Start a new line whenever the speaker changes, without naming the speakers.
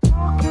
you